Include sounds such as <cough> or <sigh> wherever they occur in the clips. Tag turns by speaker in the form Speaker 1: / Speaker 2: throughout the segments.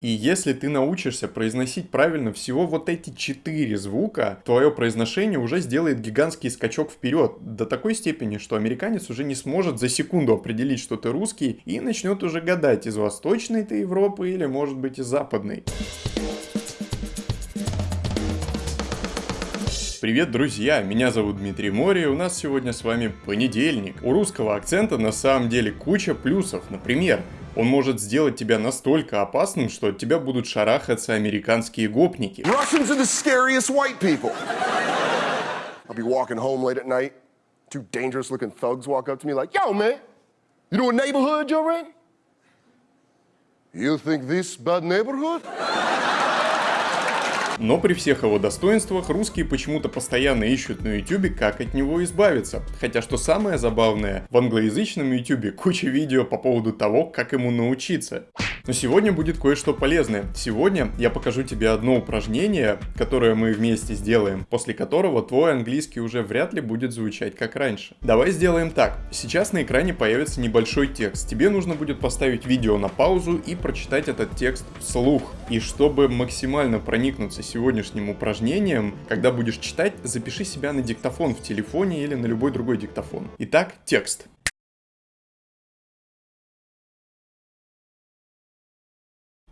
Speaker 1: И если ты научишься произносить правильно всего вот эти четыре звука, твое произношение уже сделает гигантский скачок вперед до такой степени, что американец уже не сможет за секунду определить, что ты русский, и начнет уже гадать, из восточной ты Европы или может быть из западной. Привет, друзья! Меня зовут Дмитрий Мори, и у нас сегодня с вами понедельник. У русского акцента на самом деле куча плюсов. Например, он может сделать тебя настолько опасным, что от тебя будут шарахаться американские гопники.
Speaker 2: Russians are the scariest white people. I'll be walking home late at night. Two dangerous looking thugs walk up to me like, yo, man, you know what neighborhood you're in? You think this bad neighborhood?
Speaker 1: Но при всех его достоинствах русские почему-то постоянно ищут на ютюбе, как от него избавиться. Хотя что самое забавное, в англоязычном ютюбе куча видео по поводу того, как ему научиться. Но сегодня будет кое-что полезное. Сегодня я покажу тебе одно упражнение, которое мы вместе сделаем, после которого твой английский уже вряд ли будет звучать как раньше. Давай сделаем так. Сейчас на экране появится небольшой текст. Тебе нужно будет поставить видео на паузу и прочитать этот текст вслух. И чтобы максимально проникнуться сегодняшним упражнением, когда будешь читать, запиши себя на диктофон в телефоне или на любой другой диктофон. Итак, текст.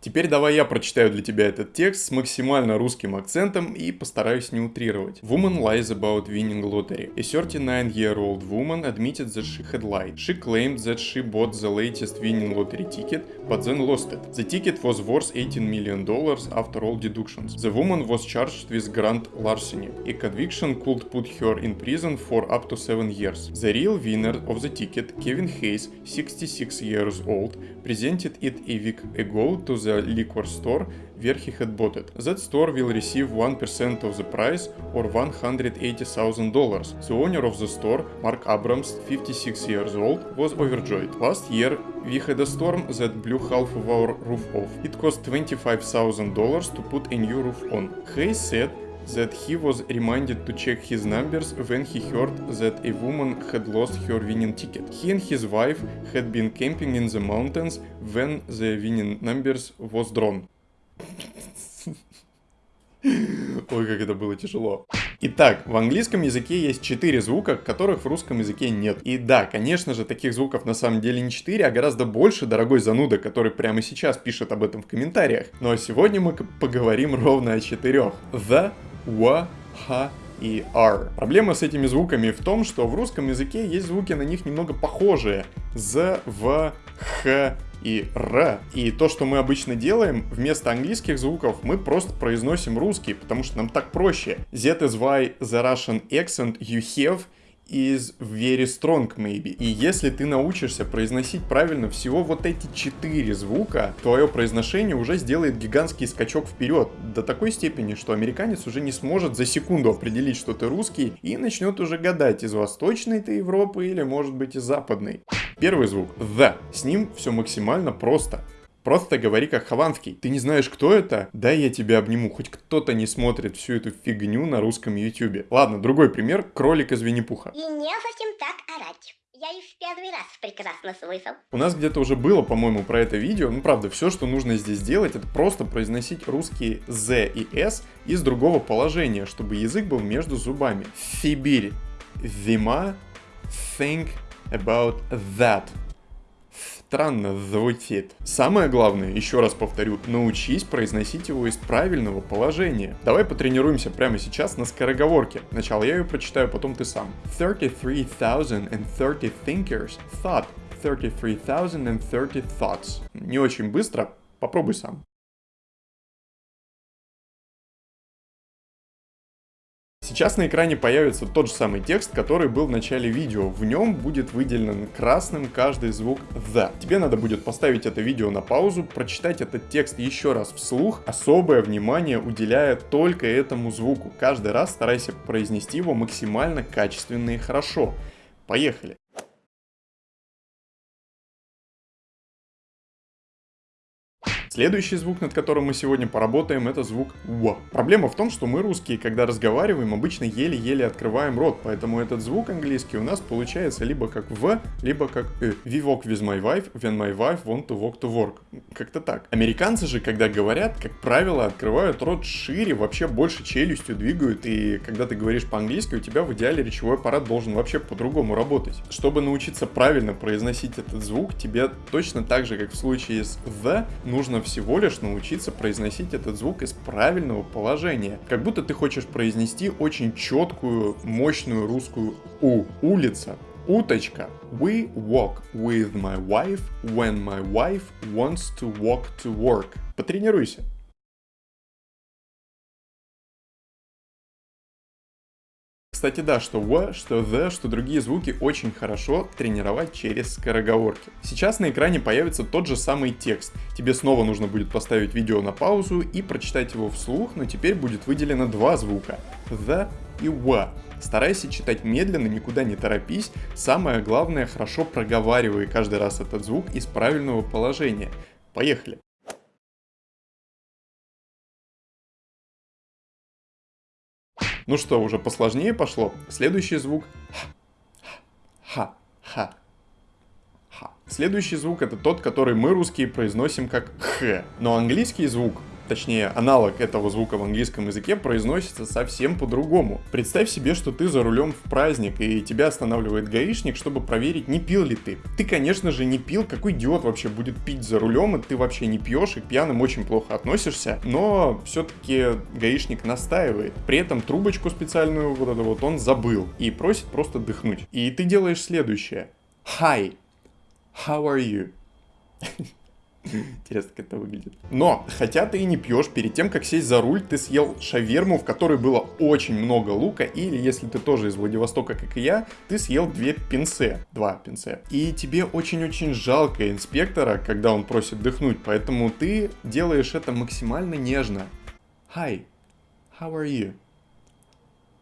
Speaker 1: Теперь давай я прочитаю для тебя этот текст с максимально русским акцентом и постараюсь не утрировать. Woman lies about winning lottery. A 39-year-old woman admitted that she had lied. She claimed that she bought the latest winning lottery ticket, but then lost it. The ticket was worth 18 million dollars after all deductions. The woman was charged with grand larceny. A conviction could put her in prison for up to 7 years. The real winner of the ticket, Kevin Hayes, 66 years old, presented it a week ago to the liquor store where he had bought it. That store will receive 1% of the price or $180,000. The owner of the store, Mark Abrams, 56 years old, was overjoyed. Last year, we had a storm that blew half of our roof off. It cost $25,000 to put a new roof on. Hayes said that he was reminded to check his numbers when he heard that a woman had lost her winning ticket. He and his wife had been camping in the mountains when the winning numbers was drawn. Ой, как это было тяжело. Итак, в английском языке есть 4 звука, которых в русском языке нет. И да, конечно же, таких звуков на самом деле не 4, а гораздо больше, дорогой зануда, который прямо сейчас пишет об этом в комментариях. Но сегодня мы поговорим ровно о четырех. The, wa, ha и r. Проблема с этими звуками в том, что в русском языке есть звуки на них немного похожие. z, v, х и р. И то, что мы обычно делаем, вместо английских звуков мы просто произносим русский, потому что нам так проще. That is why the Russian accent you have is very strong maybe. И если ты научишься произносить правильно всего вот эти четыре звука, твое произношение уже сделает гигантский скачок вперед до такой степени, что американец уже не сможет за секунду определить, что ты русский, и начнет уже гадать, из восточной ты Европы или может быть из западной. Первый звук the. С ним все максимально просто. Просто говори как Хованский. Ты не знаешь, кто это? Дай я тебя обниму. Хоть кто-то не смотрит всю эту фигню на русском ютюбе. Ладно, другой пример. Кролик из Винни-Пуха.
Speaker 3: И не совсем так орать. Я их в первый раз прекрасно слышал.
Speaker 1: У нас где-то уже было, по-моему, про это видео. Ну, правда, все, что нужно здесь делать, это просто произносить русские Z и S из другого положения, чтобы язык был между зубами. Сибирь. Зима. Think about that странно звучит. Самое главное, еще раз повторю, научись произносить его из правильного положения. Давай потренируемся прямо сейчас на скороговорке. Сначала я ее прочитаю, потом ты сам. 33,030 thinkers thought 33,030 thoughts. Не очень быстро, попробуй сам. Сейчас на экране появится тот же самый текст, который был в начале видео. В нем будет выделен красным каждый звук the. Тебе надо будет поставить это видео на паузу, прочитать этот текст еще раз вслух, особое внимание уделяя только этому звуку. Каждый раз старайся произнести его максимально качественно и хорошо. Поехали! Следующий звук, над которым мы сегодня поработаем, это звук «в». Проблема в том, что мы русские, когда разговариваем, обычно еле-еле открываем рот, поэтому этот звук английский у нас получается либо как «в», либо как «э». We walk with my wife when my wife want to walk to work. Как-то так. Американцы же, когда говорят, как правило, открывают рот шире, вообще больше челюстью двигают, и когда ты говоришь по-английски, у тебя в идеале речевой аппарат должен вообще по-другому работать. Чтобы научиться правильно произносить этот звук, тебе точно так же, как в случае с «the», нужно всего лишь научиться произносить этот звук из правильного положения. Как будто ты хочешь произнести очень четкую, мощную русскую «у». Улица. Уточка. We walk with my wife when my wife wants to walk to work. Потренируйся. Кстати, да, что в, что the, что другие звуки очень хорошо тренировать через скороговорки. Сейчас на экране появится тот же самый текст. Тебе снова нужно будет поставить видео на паузу и прочитать его вслух, но теперь будет выделено два звука. The и wa. Старайся читать медленно, никуда не торопись. Самое главное, хорошо проговаривай каждый раз этот звук из правильного положения. Поехали! Ну что, уже посложнее пошло. Следующий звук ха, ха, ха. Следующий звук это тот, который мы русские произносим как х. Но английский звук точнее аналог этого звука в английском языке произносится совсем по-другому. Представь себе, что ты за рулем в праздник и тебя останавливает гаишник, чтобы проверить, не пил ли ты. Ты, конечно же, не пил, какой идиот вообще будет пить за рулем, и ты вообще не пьешь, и к пьяным очень плохо относишься, но все-таки гаишник настаивает. При этом трубочку специальную вот эту вот он забыл и просит просто дыхнуть. И ты делаешь следующее. Hi, how are you? <laughs> Интересно, как это выглядит. Но, хотя ты и не пьешь, перед тем, как сесть за руль, ты съел шаверму, в которой было очень много лука, или, если ты тоже из Владивостока, как и я, ты съел две пинце, два пинце. И тебе очень-очень жалко инспектора, когда он просит дыхнуть, поэтому ты делаешь это максимально нежно. Hi, how are you?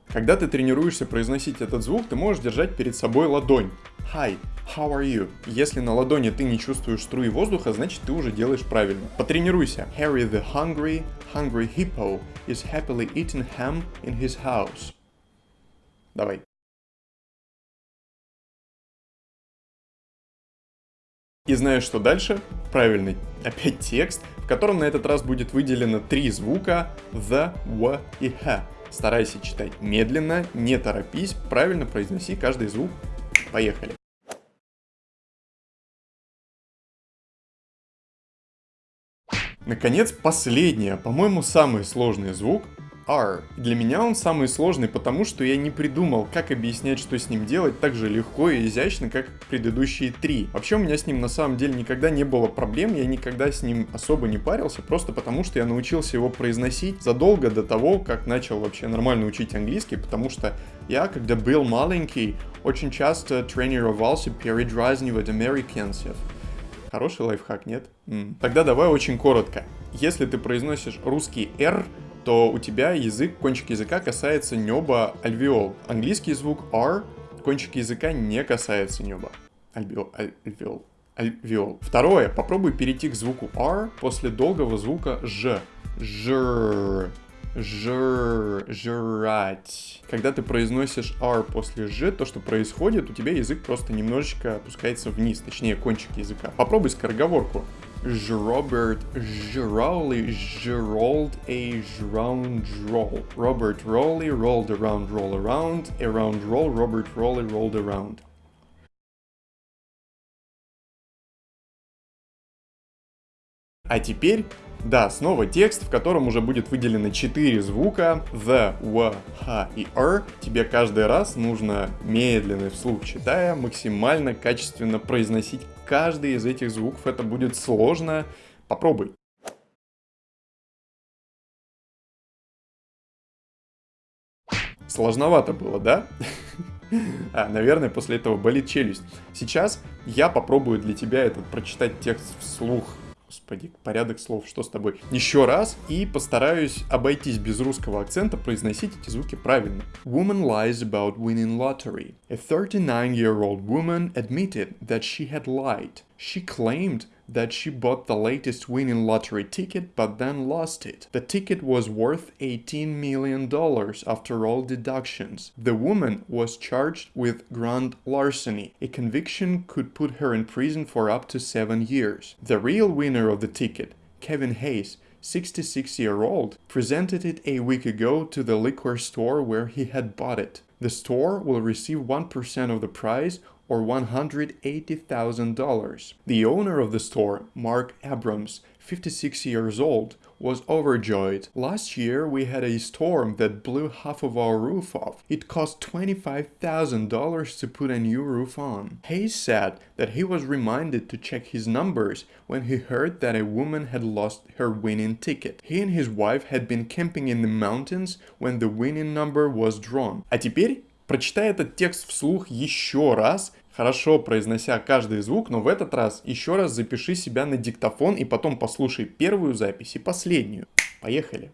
Speaker 1: Когда ты тренируешься произносить этот звук, ты можешь держать перед собой ладонь. Hi, how are you? Если на ладони ты не чувствуешь струи воздуха, значит ты уже делаешь правильно. Потренируйся. Harry the hungry, hungry hippo is happily eating ham in his house. Давай. И знаешь, что дальше? Правильный опять текст, в котором на этот раз будет выделено три звука the, w и h. Старайся читать медленно, не торопись, правильно произноси каждый звук. Поехали. Наконец, последний, по-моему, самый сложный звук R. Для меня он самый сложный, потому что я не придумал, как объяснять, что с ним делать так же легко и изящно, как предыдущие три. Вообще у меня с ним на самом деле никогда не было проблем, я никогда с ним особо не парился, просто потому что я научился его произносить задолго до того, как начал вообще нормально учить английский, потому что я, когда был маленький, очень часто тренировался передразнивать американцев. Хороший лайфхак, нет? М. Тогда давай очень коротко. Если ты произносишь русский R, то у тебя язык, кончик языка касается неба альвеол. Английский звук R, кончик языка не касается неба. Альвеол. Альвеол. Альвеол. Второе. Попробуй перейти к звуку R после долгого звука Ж. Ж. Жр, жрать. Когда ты произносишь R после Ж, то, что происходит, у тебя язык просто немножечко опускается вниз, точнее, кончик языка. Попробуй скороговорку. Robert Rowley rolled a round roll. Robert Rowley rolled around, roll around, around roll, Robert Rowley rolled around. А теперь, да, снова текст, в котором уже будет выделено 4 звука the, w, h и r. Тебе каждый раз нужно медленно вслух читая максимально качественно произносить каждый из этих звуков. Это будет сложно. Попробуй. Сложновато было, да? <laughs> А, наверное, после этого болит челюсть. Сейчас я попробую для тебя этот прочитать текст вслух. Господи, порядок слов, что с тобой? Еще раз и постараюсь обойтись без русского акцента, произносить эти звуки правильно. Woman lies about winning lottery. A 39-year-old woman admitted that she had lied. She claimed that she bought the latest winning lottery ticket but then lost it. The ticket was worth $18 million after all deductions. The woman was charged with grand larceny. A conviction could put her in prison for up to seven years. The real winner of the ticket, Kevin Hayes, 66 year old, presented it a week ago to the liquor store where he had bought it. The store will receive 1% of the prize or $180,000. The owner of the store, Mark Abrams, 56 years old, was overjoyed. Last year we had a storm that blew half of our roof off. It cost $25,000 to put a new roof on. Hayes said that he was reminded to check his numbers when he heard that a woman had lost her winning ticket. He and his wife had been camping in the mountains when the winning number was drawn. А теперь прочитай этот текст вслух еще раз хорошо произнося каждый звук, но в этот раз еще раз запиши себя на диктофон и потом послушай первую запись и последнюю. Поехали!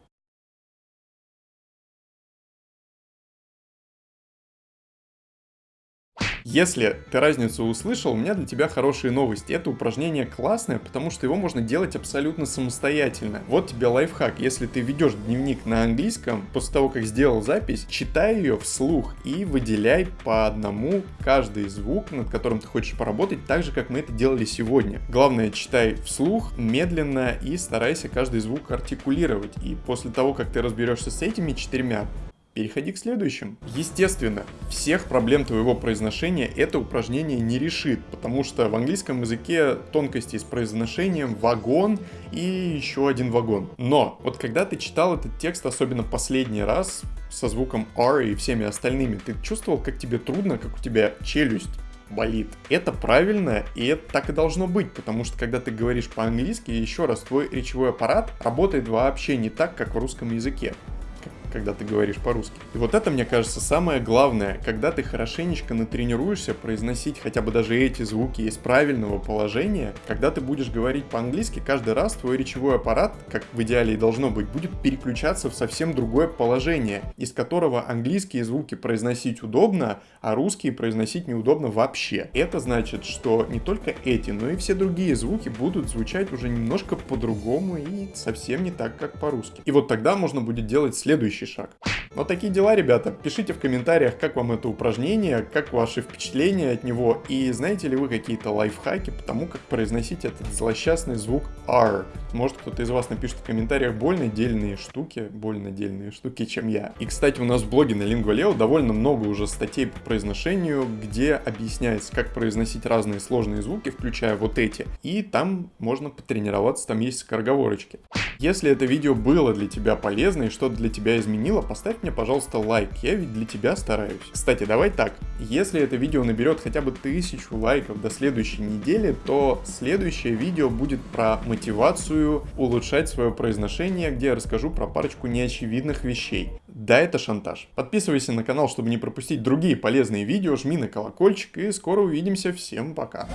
Speaker 1: Если ты разницу услышал, у меня для тебя хорошие новости. Это упражнение классное, потому что его можно делать абсолютно самостоятельно. Вот тебе лайфхак. Если ты ведешь дневник на английском, после того, как сделал запись, читай ее вслух и выделяй по одному каждый звук, над которым ты хочешь поработать, так же, как мы это делали сегодня. Главное, читай вслух, медленно и старайся каждый звук артикулировать. И после того, как ты разберешься с этими четырьмя, Переходи к следующим. Естественно, всех проблем твоего произношения это упражнение не решит, потому что в английском языке тонкости с произношением вагон и еще один вагон. Но вот когда ты читал этот текст, особенно последний раз, со звуком R и всеми остальными, ты чувствовал, как тебе трудно, как у тебя челюсть болит. Это правильно, и это так и должно быть, потому что когда ты говоришь по-английски, еще раз, твой речевой аппарат работает вообще не так, как в русском языке когда ты говоришь по-русски. И вот это, мне кажется, самое главное, когда ты хорошенечко натренируешься произносить хотя бы даже эти звуки из правильного положения, когда ты будешь говорить по-английски, каждый раз твой речевой аппарат, как в идеале и должно быть, будет переключаться в совсем другое положение, из которого английские звуки произносить удобно, а русские произносить неудобно вообще. Это значит, что не только эти, но и все другие звуки будут звучать уже немножко по-другому и совсем не так, как по-русски. И вот тогда можно будет делать следующий следующий шаг. Вот такие дела, ребята. Пишите в комментариях, как вам это упражнение, как ваши впечатления от него, и знаете ли вы какие-то лайфхаки по тому, как произносить этот злосчастный звук R. Может кто-то из вас напишет в комментариях больно дельные штуки, больно дельные штуки, чем я. И, кстати, у нас в блоге на Lingua довольно много уже статей по произношению, где объясняется, как произносить разные сложные звуки, включая вот эти. И там можно потренироваться, там есть скороговорочки. Если это видео было для тебя полезно и что-то для тебя изменило, поставь мне, пожалуйста, лайк, я ведь для тебя стараюсь. Кстати, давай так, если это видео наберет хотя бы тысячу лайков до следующей недели, то следующее видео будет про мотивацию улучшать свое произношение, где я расскажу про парочку неочевидных вещей. Да, это шантаж. Подписывайся на канал, чтобы не пропустить другие полезные видео, жми на колокольчик и скоро увидимся. Всем пока.